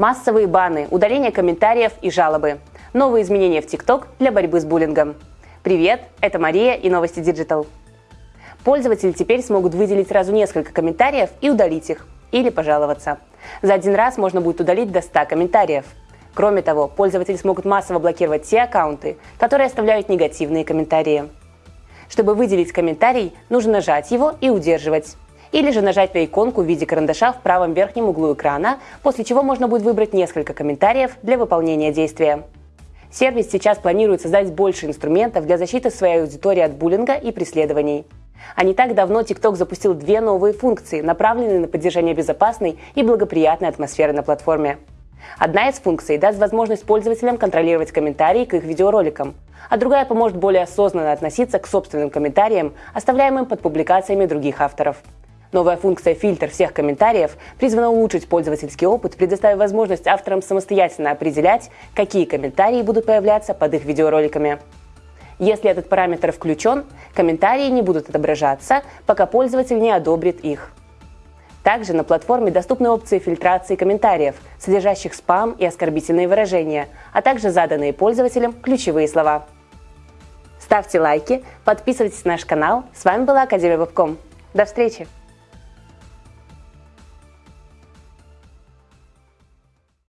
Массовые баны, удаление комментариев и жалобы. Новые изменения в TikTok для борьбы с буллингом. Привет, это Мария и Новости Digital. Пользователи теперь смогут выделить сразу несколько комментариев и удалить их, или пожаловаться. За один раз можно будет удалить до 100 комментариев. Кроме того, пользователи смогут массово блокировать те аккаунты, которые оставляют негативные комментарии. Чтобы выделить комментарий, нужно нажать его и удерживать. Или же нажать на иконку в виде карандаша в правом верхнем углу экрана, после чего можно будет выбрать несколько комментариев для выполнения действия. Сервис сейчас планирует создать больше инструментов для защиты своей аудитории от буллинга и преследований. А не так давно TikTok запустил две новые функции, направленные на поддержание безопасной и благоприятной атмосферы на платформе. Одна из функций даст возможность пользователям контролировать комментарии к их видеороликам, а другая поможет более осознанно относиться к собственным комментариям, оставляемым под публикациями других авторов. Новая функция «Фильтр всех комментариев» призвана улучшить пользовательский опыт, предоставив возможность авторам самостоятельно определять, какие комментарии будут появляться под их видеороликами. Если этот параметр включен, комментарии не будут отображаться, пока пользователь не одобрит их. Также на платформе доступны опции фильтрации комментариев, содержащих спам и оскорбительные выражения, а также заданные пользователям ключевые слова. Ставьте лайки, подписывайтесь на наш канал. С вами была Академия Вебком. До встречи!